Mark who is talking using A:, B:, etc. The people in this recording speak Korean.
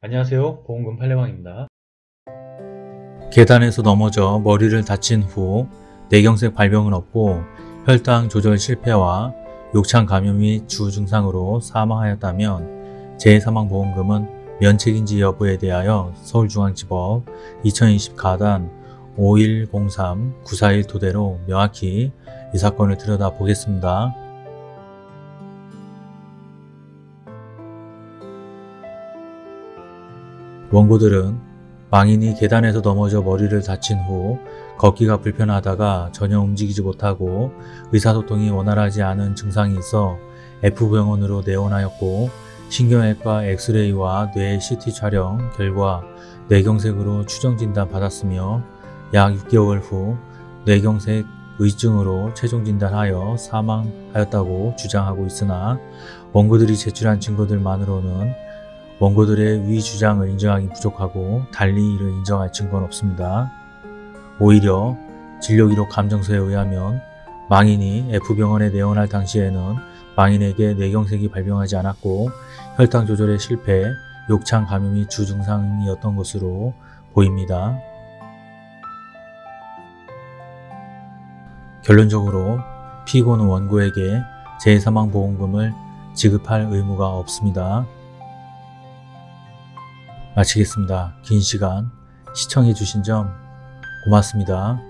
A: 안녕하세요 보험금 팔례방입니다
B: 계단에서 넘어져 머리를 다친 후 뇌경색 발병을 얻고 혈당 조절 실패와 욕창 감염 및 주증상으로 사망하였다면 재해사망보험금은 면책인지 여부에 대하여 서울중앙지법 2020 가단 5103-941 토대로 명확히 이 사건을 들여다보겠습니다. 원고들은 망인이 계단에서 넘어져 머리를 다친 후 걷기가 불편하다가 전혀 움직이지 못하고 의사소통이 원활하지 않은 증상이 있어 F병원으로 내원하였고 신경외과 엑스레이와 뇌 CT 촬영 결과 뇌경색으로 추정진단 받았으며 약 6개월 후 뇌경색 의증으로 최종 진단하여 사망하였다고 주장하고 있으나 원고들이 제출한 증거들만으로는 원고들의 위 주장을 인정하기 부족하고 달리 이를 인정할 증거는 없습니다. 오히려 진료기록 감정서에 의하면 망인이 F병원에 내원할 당시에는 망인에게 뇌경색이 발병하지 않았고 혈당 조절에 실패, 욕창 감염이 주증상이었던 것으로 보입니다. 결론적으로 피고는 원고에게 재해사망보험금을 지급할 의무가 없습니다. 마치겠습니다. 긴 시간 시청해 주신 점 고맙습니다.